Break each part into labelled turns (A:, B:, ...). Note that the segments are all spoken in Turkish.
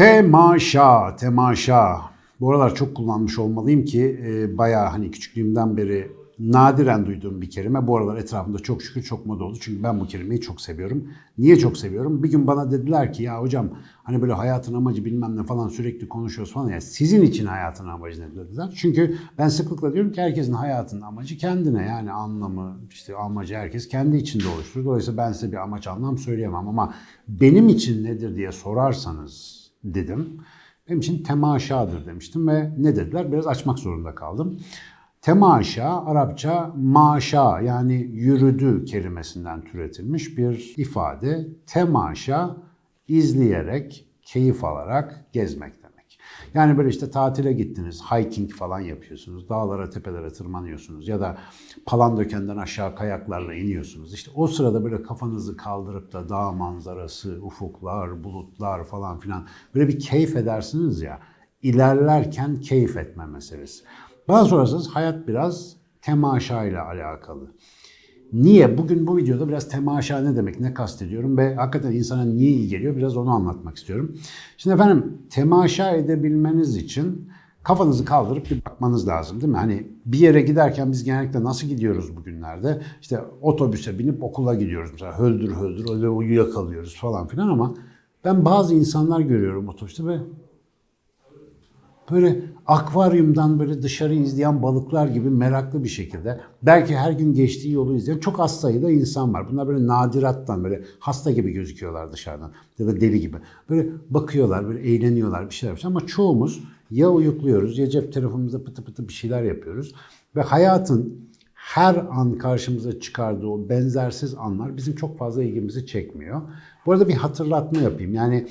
A: Temaşa, temaşa. Bu aralar çok kullanmış olmalıyım ki e, bayağı hani küçüklüğümden beri nadiren duyduğum bir kelime. Bu aralar etrafımda çok şükür çok moda oldu. Çünkü ben bu kelimeyi çok seviyorum. Niye çok seviyorum? Bir gün bana dediler ki ya hocam hani böyle hayatın amacı bilmem ne falan sürekli konuşuyoruz falan. Ya sizin için hayatın amacı ne dediler. Çünkü ben sıklıkla diyorum ki herkesin hayatının amacı kendine. Yani anlamı işte amacı herkes kendi içinde oluşturur. Dolayısıyla ben size bir amaç anlam söyleyemem ama benim için nedir diye sorarsanız dedim. Benim için temaşadır demiştim ve ne dediler? Biraz açmak zorunda kaldım. Temaşa, Arapça maşa yani yürüdü kelimesinden türetilmiş bir ifade. Temaşa, izleyerek, keyif alarak gezmek demek. Yani böyle işte tatile gittiniz, hiking falan yapıyorsunuz, dağlara, tepelere tırmanıyorsunuz ya da Palandöken'den aşağı kayaklarla iniyorsunuz. İşte o sırada böyle kafanızı kaldırıp da dağ manzarası, ufuklar, bulutlar falan filan böyle bir keyif edersiniz ya. İlerlerken keyif etme meselesi. Bana sorarsanız hayat biraz temaşa ile alakalı. Niye? Bugün bu videoda biraz temaşa ne demek, ne kastediyorum ve hakikaten insana niye iyi geliyor biraz onu anlatmak istiyorum. Şimdi efendim temaşa edebilmeniz için kafanızı kaldırıp bir bakmanız lazım değil mi? Hani bir yere giderken biz genellikle nasıl gidiyoruz bugünlerde? İşte otobüse binip okula gidiyoruz mesela höldür höldür öyle uyuyakalıyoruz falan filan ama ben bazı insanlar görüyorum otobüste ve böyle akvaryumdan böyle dışarı izleyen balıklar gibi meraklı bir şekilde belki her gün geçtiği yolu izleyen çok az sayıda insan var. Bunlar böyle nadirattan böyle hasta gibi gözüküyorlar dışarıdan ya da deli gibi. Böyle bakıyorlar, böyle eğleniyorlar bir şeyler. Ama çoğumuz ya uyukluyoruz ya cep telefonumuzda pıtı pıtı bir şeyler yapıyoruz. Ve hayatın her an karşımıza çıkardığı o benzersiz anlar bizim çok fazla ilgimizi çekmiyor. Bu arada bir hatırlatma yapayım. Yani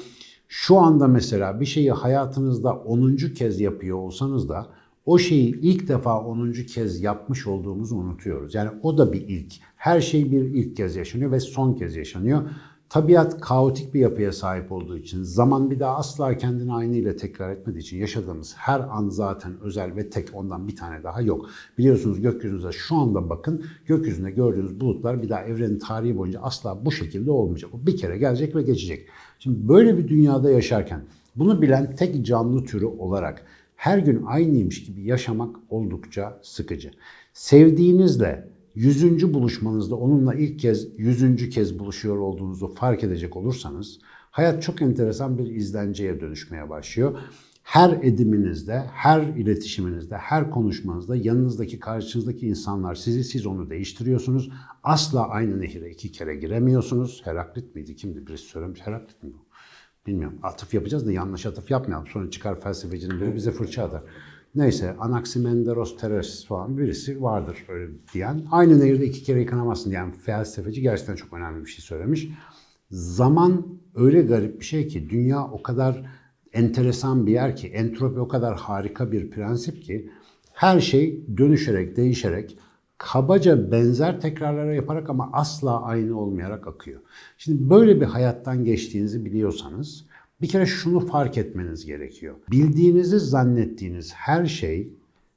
A: şu anda mesela bir şeyi hayatınızda 10. kez yapıyor olsanız da o şeyi ilk defa 10. kez yapmış olduğumuzu unutuyoruz. Yani o da bir ilk. Her şey bir ilk kez yaşanıyor ve son kez yaşanıyor. Tabiat kaotik bir yapıya sahip olduğu için, zaman bir daha asla kendini aynı ile tekrar etmediği için yaşadığımız her an zaten özel ve tek ondan bir tane daha yok. Biliyorsunuz gökyüzünüze şu anda bakın, gökyüzünde gördüğünüz bulutlar bir daha evrenin tarihi boyunca asla bu şekilde olmayacak. O bir kere gelecek ve geçecek. Şimdi böyle bir dünyada yaşarken bunu bilen tek canlı türü olarak her gün aynıymış gibi yaşamak oldukça sıkıcı. Sevdiğinizle yüzüncü buluşmanızda onunla ilk kez yüzüncü kez buluşuyor olduğunuzu fark edecek olursanız hayat çok enteresan bir izlenceye dönüşmeye başlıyor. Her ediminizde, her iletişiminizde, her konuşmanızda yanınızdaki, karşınızdaki insanlar sizi, siz onu değiştiriyorsunuz. Asla aynı nehire iki kere giremiyorsunuz. Heraklit miydi? Kimdi? Birisi söylemiş. Heraklit mi bu? Bilmiyorum. Atıf yapacağız da yanlış atıf yapmayalım. Sonra çıkar felsefecinin biri bize fırça atar. Neyse Anaximenderos Teres falan birisi vardır öyle diyen. Aynı nehirde iki kere yıkanamazsın diyen felsefeci gerçekten çok önemli bir şey söylemiş. Zaman öyle garip bir şey ki dünya o kadar enteresan bir yer ki entropi o kadar harika bir prensip ki her şey dönüşerek, değişerek, kabaca benzer tekrarlara yaparak ama asla aynı olmayarak akıyor. Şimdi böyle bir hayattan geçtiğinizi biliyorsanız bir kere şunu fark etmeniz gerekiyor. Bildiğinizi zannettiğiniz her şey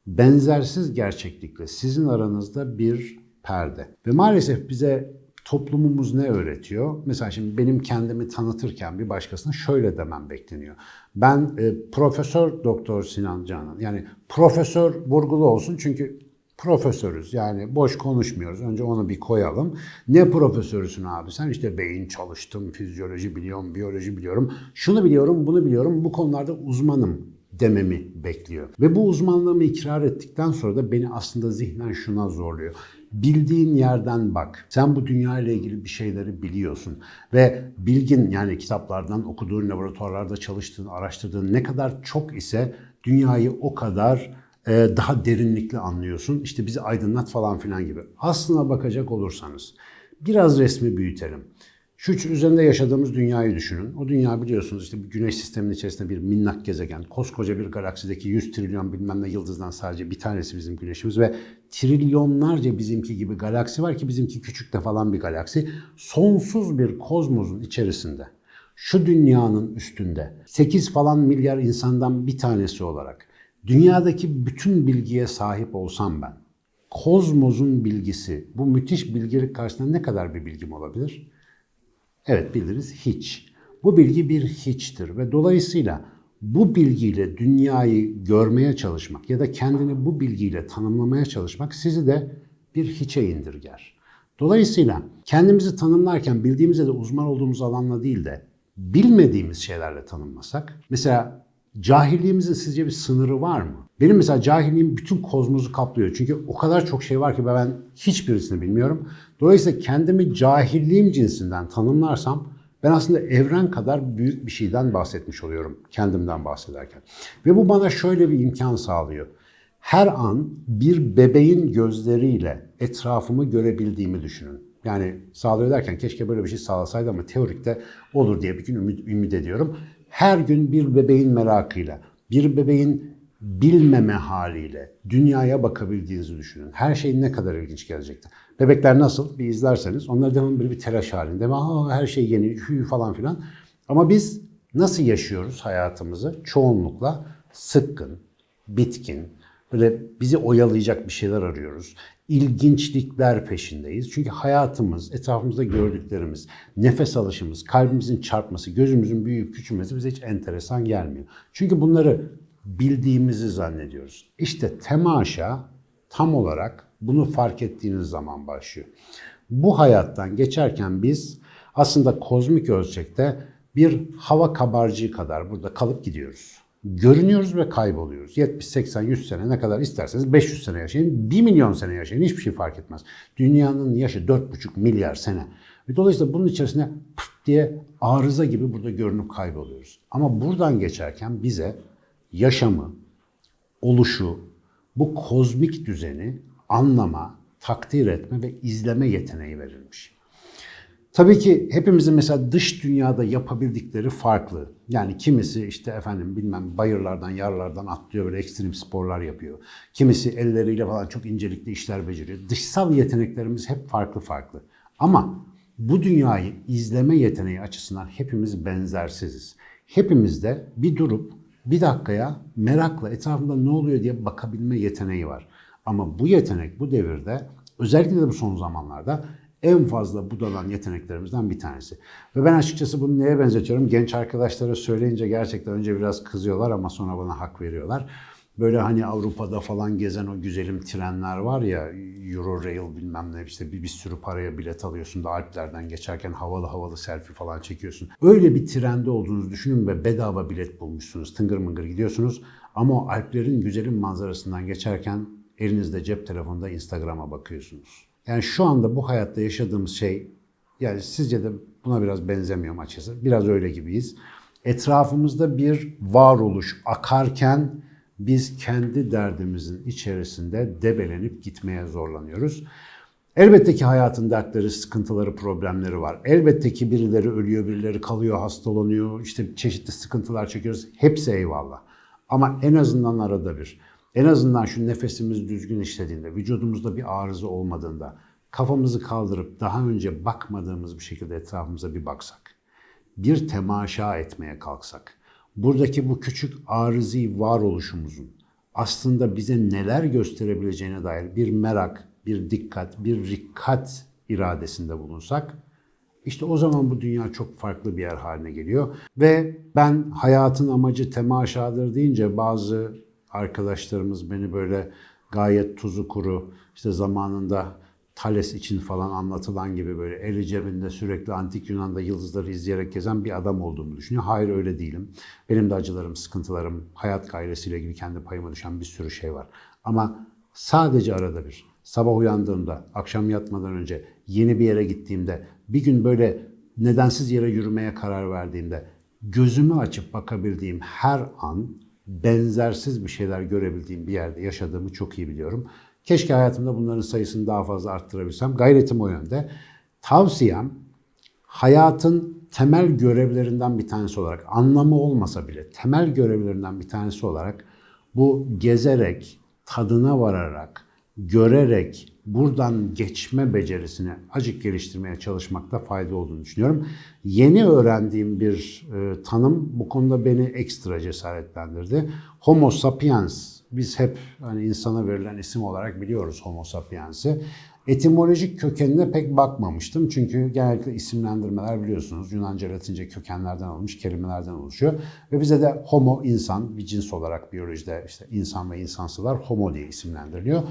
A: benzersiz gerçeklikle sizin aranızda bir perde. Ve maalesef bize toplumumuz ne öğretiyor? Mesela şimdi benim kendimi tanıtırken bir başkasına şöyle demem bekleniyor. Ben e, Profesör Doktor Sinan Canan. Yani profesör vurgulu olsun çünkü profesörüz. Yani boş konuşmuyoruz. Önce onu bir koyalım. Ne profesörüsün abi? Sen işte beyin çalıştım, fizyoloji biliyorum, biyoloji biliyorum. Şunu biliyorum, bunu biliyorum. Bu konularda uzmanım dememi bekliyor. Ve bu uzmanlığımı ikrar ettikten sonra da beni aslında zihnen şuna zorluyor. Bildiğin yerden bak. Sen bu dünya ile ilgili bir şeyleri biliyorsun. Ve bilgin yani kitaplardan okuduğun, laboratuvarlarda çalıştığın, araştırdığın ne kadar çok ise dünyayı o kadar daha derinlikli anlıyorsun. İşte bizi aydınlat falan filan gibi. Aslına bakacak olursanız biraz resmi büyütelim. Şu üzerinde yaşadığımız dünyayı düşünün. O dünya biliyorsunuz işte bir güneş sisteminin içerisinde bir minnak gezegen. Koskoca bir galaksideki 100 trilyon bilmem ne yıldızdan sadece bir tanesi bizim güneşimiz ve trilyonlarca bizimki gibi galaksi var ki bizimki küçük de falan bir galaksi. Sonsuz bir kozmosun içerisinde şu dünyanın üstünde 8 falan milyar insandan bir tanesi olarak dünyadaki bütün bilgiye sahip olsam ben, kozmosun bilgisi, bu müthiş bilgilik karşısında ne kadar bir bilgim olabilir? Evet biliriz hiç. Bu bilgi bir hiçtir ve dolayısıyla bu bilgiyle dünyayı görmeye çalışmak ya da kendini bu bilgiyle tanımlamaya çalışmak sizi de bir hiçe indirger. Dolayısıyla kendimizi tanımlarken bildiğimizde de uzman olduğumuz alanla değil de bilmediğimiz şeylerle tanımlasak, mesela cahilliğimizin sizce bir sınırı var mı? Benim mesela cahilliğim bütün kozmosu kaplıyor. Çünkü o kadar çok şey var ki ben hiçbirisini bilmiyorum. Dolayısıyla kendimi cahilliğim cinsinden tanımlarsam ben aslında evren kadar büyük bir şeyden bahsetmiş oluyorum kendimden bahsederken. Ve bu bana şöyle bir imkan sağlıyor. Her an bir bebeğin gözleriyle etrafımı görebildiğimi düşünün. Yani sağlıyor derken keşke böyle bir şey sağlasaydı ama teorikte olur diye bir gün ümit, ümit ediyorum. Her gün bir bebeğin merakıyla, bir bebeğin bilmeme haliyle dünyaya bakabildiğinizi düşünün. Her şey ne kadar ilginç gelecekti. Bebekler nasıl bir izlerseniz onlar devamlı böyle bir telaş halinde. Aa, her şey yeni, hü falan filan. Ama biz nasıl yaşıyoruz hayatımızı? Çoğunlukla sıkkın, bitkin, böyle bizi oyalayacak bir şeyler arıyoruz. İlginçlikler peşindeyiz. Çünkü hayatımız, etrafımızda gördüklerimiz, nefes alışımız, kalbimizin çarpması, gözümüzün büyüyüp küçülmesi bize hiç enteresan gelmiyor. Çünkü bunları bildiğimizi zannediyoruz. İşte temaşa tam olarak bunu fark ettiğiniz zaman başlıyor. Bu hayattan geçerken biz aslında kozmik ölçekte bir hava kabarcığı kadar burada kalıp gidiyoruz. Görünüyoruz ve kayboluyoruz. 70, 80, 100 sene ne kadar isterseniz 500 sene yaşayın, 1 milyon sene yaşayın hiçbir şey fark etmez. Dünyanın yaşı 4,5 milyar sene. Ve dolayısıyla bunun içerisinde pıt diye arıza gibi burada görünüp kayboluyoruz. Ama buradan geçerken bize yaşamı, oluşu, bu kozmik düzeni anlama, takdir etme ve izleme yeteneği verilmiş. Tabii ki hepimizin mesela dış dünyada yapabildikleri farklı. Yani kimisi işte efendim bilmem bayırlardan, yarlardan atlıyor böyle ekstrem sporlar yapıyor. Kimisi elleriyle falan çok incelikli işler beceriyor. Dışsal yeteneklerimiz hep farklı farklı. Ama bu dünyayı izleme yeteneği açısından hepimiz benzersiziz. Hepimizde bir durup bir dakikaya merakla etrafında ne oluyor diye bakabilme yeteneği var. Ama bu yetenek bu devirde özellikle de bu son zamanlarda en fazla budalan yeteneklerimizden bir tanesi. Ve ben açıkçası bunu neye benzetiyorum? Genç arkadaşlara söyleyince gerçekten önce biraz kızıyorlar ama sonra bana hak veriyorlar. Böyle hani Avrupa'da falan gezen o güzelim trenler var ya Eurorail bilmem ne işte bir, bir sürü paraya bilet alıyorsun da Alplerden geçerken havalı havalı selfie falan çekiyorsun. Öyle bir trende olduğunuzu düşünün ve bedava bilet bulmuşsunuz. Tıngır mıngır gidiyorsunuz. Ama o Alplerin güzelim manzarasından geçerken elinizde cep telefonunda Instagram'a bakıyorsunuz. Yani şu anda bu hayatta yaşadığımız şey yani sizce de buna biraz benzemiyor açıkçası. Biraz öyle gibiyiz. Etrafımızda bir varoluş akarken biz kendi derdimizin içerisinde debelenip gitmeye zorlanıyoruz. Elbette ki hayatın dertleri, sıkıntıları, problemleri var. Elbette ki birileri ölüyor, birileri kalıyor, hastalanıyor, işte çeşitli sıkıntılar çekiyoruz. Hepsi eyvallah. Ama en azından arada bir en azından şu nefesimiz düzgün işlediğinde, vücudumuzda bir arıza olmadığında, kafamızı kaldırıp daha önce bakmadığımız bir şekilde etrafımıza bir baksak, bir temaşa etmeye kalksak, buradaki bu küçük arızi varoluşumuzun aslında bize neler gösterebileceğine dair bir merak, bir dikkat, bir rikkat iradesinde bulunsak, işte o zaman bu dünya çok farklı bir yer haline geliyor. Ve ben hayatın amacı temaşadır deyince bazı arkadaşlarımız beni böyle gayet tuzu kuru, işte zamanında Thales için falan anlatılan gibi böyle eli cebinde sürekli antik Yunan'da yıldızları izleyerek gezen bir adam olduğumu düşünüyor. Hayır öyle değilim. Benim de acılarım, sıkıntılarım, hayat gayresiyle ilgili kendi payıma düşen bir sürü şey var. Ama sadece arada bir, sabah uyandığımda, akşam yatmadan önce, yeni bir yere gittiğimde, bir gün böyle nedensiz yere yürümeye karar verdiğimde, gözümü açıp bakabildiğim her an benzersiz bir şeyler görebildiğim bir yerde yaşadığımı çok iyi biliyorum. Keşke hayatımda bunların sayısını daha fazla arttırabilsem. Gayretim o yönde. Tavsiyem hayatın temel görevlerinden bir tanesi olarak, anlamı olmasa bile temel görevlerinden bir tanesi olarak bu gezerek, tadına vararak, görerek, buradan geçme becerisini acık geliştirmeye çalışmakta fayda olduğunu düşünüyorum. Yeni öğrendiğim bir e, tanım bu konuda beni ekstra cesaretlendirdi. Homo sapiens. Biz hep hani insana verilen isim olarak biliyoruz Homo sapiens'i. Etimolojik kökenine pek bakmamıştım. Çünkü genellikle isimlendirmeler biliyorsunuz Yunanca, Latince kökenlerden alınmış kelimelerden oluşuyor. Ve bize de homo insan bir cins olarak biyolojide işte insan ve insansılar homo diye isimlendiriliyor.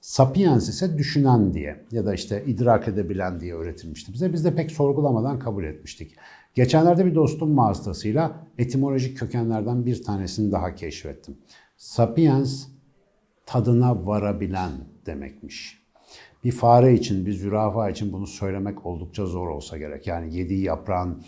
A: Sapiens ise düşünen diye ya da işte idrak edebilen diye öğretilmişti bize. Biz de pek sorgulamadan kabul etmiştik. Geçenlerde bir dostum vasıtasıyla etimolojik kökenlerden bir tanesini daha keşfettim. Sapiens tadına varabilen demekmiş. Bir fare için, bir zürafa için bunu söylemek oldukça zor olsa gerek. Yani yediği yaprağın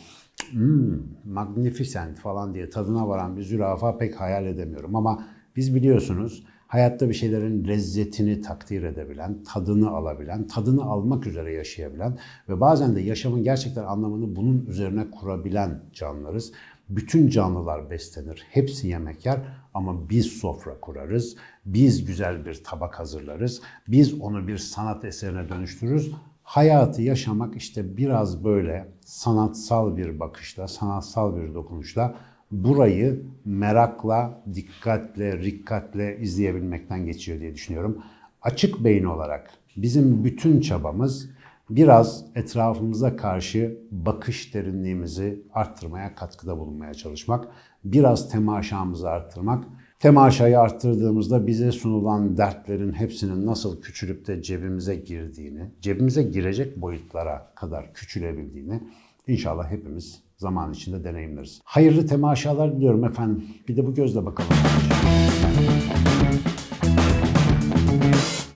A: hmm, magnificent falan diye tadına varan bir zürafa pek hayal edemiyorum. Ama biz biliyorsunuz hayatta bir şeylerin lezzetini takdir edebilen, tadını alabilen, tadını almak üzere yaşayabilen ve bazen de yaşamın gerçekten anlamını bunun üzerine kurabilen canlılarız. Bütün canlılar beslenir, hepsi yemek yer ama biz sofra kurarız, biz güzel bir tabak hazırlarız, biz onu bir sanat eserine dönüştürürüz. Hayatı yaşamak işte biraz böyle sanatsal bir bakışla, sanatsal bir dokunuşla burayı merakla, dikkatle, rikkatle izleyebilmekten geçiyor diye düşünüyorum. Açık beyin olarak bizim bütün çabamız biraz etrafımıza karşı bakış derinliğimizi arttırmaya, katkıda bulunmaya çalışmak, biraz temaşamızı arttırmak. Temaşayı arttırdığımızda bize sunulan dertlerin hepsinin nasıl küçülüp de cebimize girdiğini, cebimize girecek boyutlara kadar küçülebildiğini inşallah hepimiz zaman içinde deneyimleriz. Hayırlı temaşalar diliyorum efendim. Bir de bu gözle bakalım.